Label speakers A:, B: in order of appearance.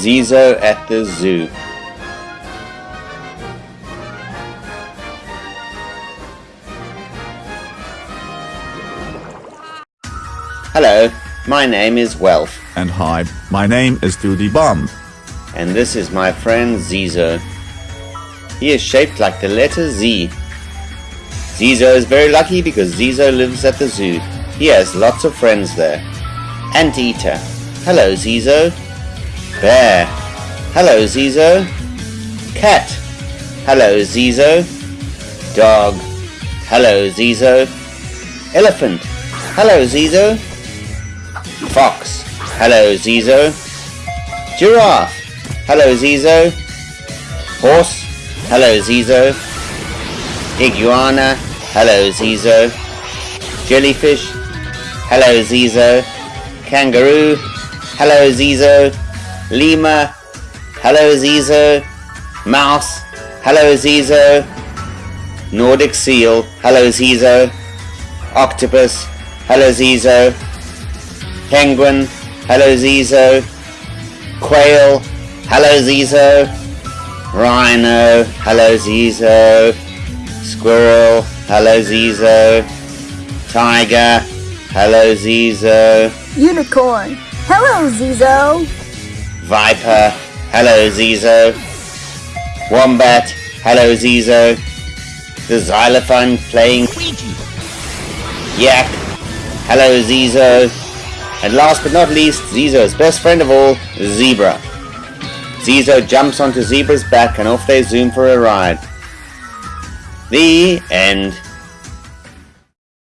A: Zizo at the zoo. Hello, my name is Wealth,
B: And hi, my name is Doody Bomb.
A: and this is my friend Zizo. He is shaped like the letter Z. Zizo is very lucky because Zizo lives at the zoo. He has lots of friends there. Anteater. Hello, Zizo. Bear. Hello, Zizo. Cat. Hello, Zizo. Dog. Hello, Zizo. Elephant. Hello, Zizo. Fox. Hello, Zizo. Giraffe. Hello, Zizo. Horse. Hello, Zizo. Iguana. Hello, Zizo. Jellyfish. Hello, Zizo. Kangaroo. Hello, Zizo. Lemur. Hello, Zizo. Mouse. Hello, Zizo. Nordic seal. Hello, Zizo. Octopus. Hello, Zizo. Penguin. Hello, Zizo. Quail. Hello, Zizo. Rhino. Hello, Zizo. Squirrel. Hello, Zizo. Tiger. Hello, Zizo.
C: Unicorn. Hello, Zizo.
A: Viper. Hello, Zizo. Wombat. Hello, Zizo. The xylophone playing Yak. Hello, Zizo. And last but not least, Zizo's best friend of all, Zebra. Zizo jumps onto Zebra's back and off they zoom for a ride. The end.